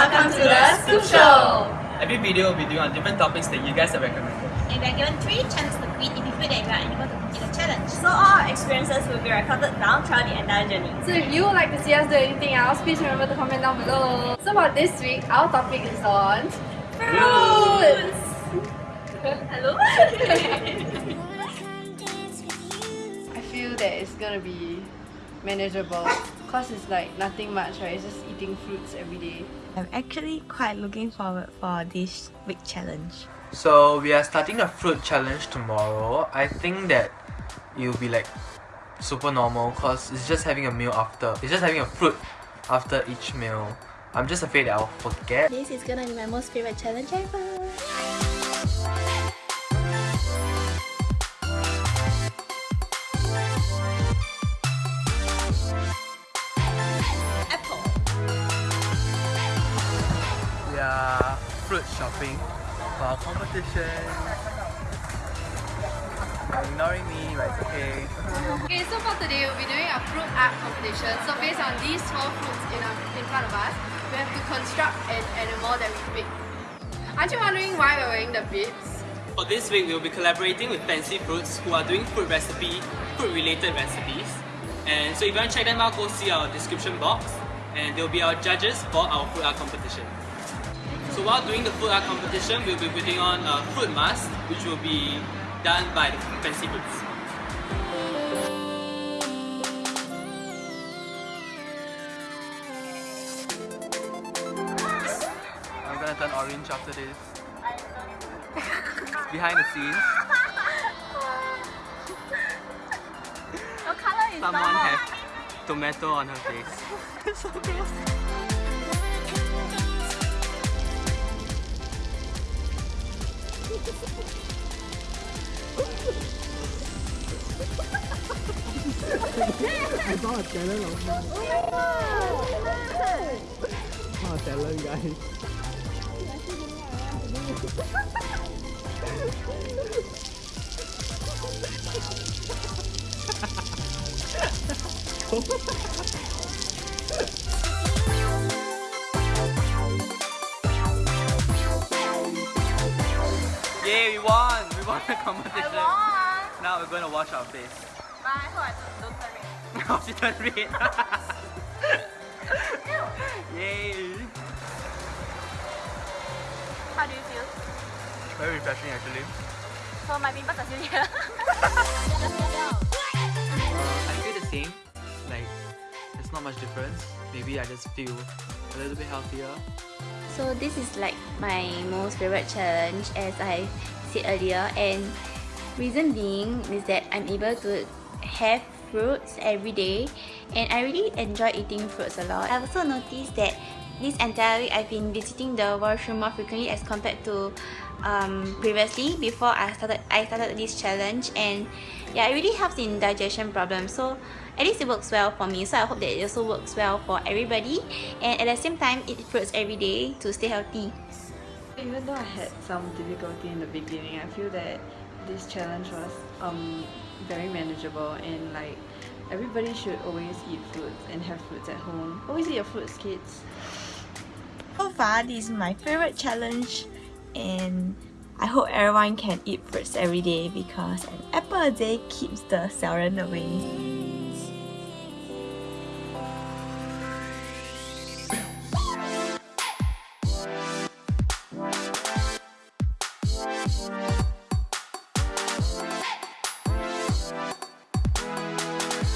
Welcome to the Scoop Show! Every video will be doing on different topics that you guys have recommended. And we are given three chances to quit if you feel that you are unable to complete the challenge. So all our experiences will be recorded down throughout the entire journey. So if you would like to see us do anything else, please remember to comment down below. So for this week, our topic is on fruits. Hello? I feel that it's gonna be manageable because it's like nothing much, right? It's just eating fruits every day. I'm actually quite looking forward for this week challenge. So we are starting a fruit challenge tomorrow. I think that it'll be like super normal because it's just having a meal after. It's just having a fruit after each meal. I'm just afraid that I'll forget. This is gonna be my most favorite challenge ever. We fruit shopping for our competition. You're ignoring me, but it's okay. Okay, so for today, we'll be doing a fruit art competition. So based on these four fruits in, our, in front of us, we have to construct an animal that we pick. Aren't you wondering why we're wearing the bibs? For this week, we will be collaborating with Fancy Fruits who are doing fruit recipe, fruit related recipes. And so if you want to check them out, go see our description box and they'll be our judges for our fruit art competition. So while doing the fruit art competition, we'll be putting on a fruit mask which will be done by the Fancy Fruits. I'm gonna turn orange after this. Behind the scenes, What color is someone has tomato on her face. so gross. Anh có hạt chạy lên lộn Có hạt chạy lên vậy Ha ha ha ha! Yay, we won! We won the competition. won! Now we're going to wash our face. I I don't, don't turn red. Now she turned red. Yay! How do you feel? Very refreshing actually. So my pimples are still here. I feel the same. Not much difference. Maybe I just feel a little bit healthier. So this is like my most favorite challenge as I said earlier and reason being is that I'm able to have fruits every day and I really enjoy eating fruits a lot. I've also noticed that this entire week I've been visiting the washroom more frequently as compared to um, previously before I started I started this challenge and yeah it really helps in digestion problems so at least it works well for me so I hope that it also works well for everybody and at the same time eat fruits every day to stay healthy. Even though I had some difficulty in the beginning, I feel that this challenge was um, very manageable and like everybody should always eat fruits and have fruits at home. Always eat your fruits, kids. So far, this is my favorite challenge and I hope everyone can eat fruits every day because an apple a day keeps the 小人 away.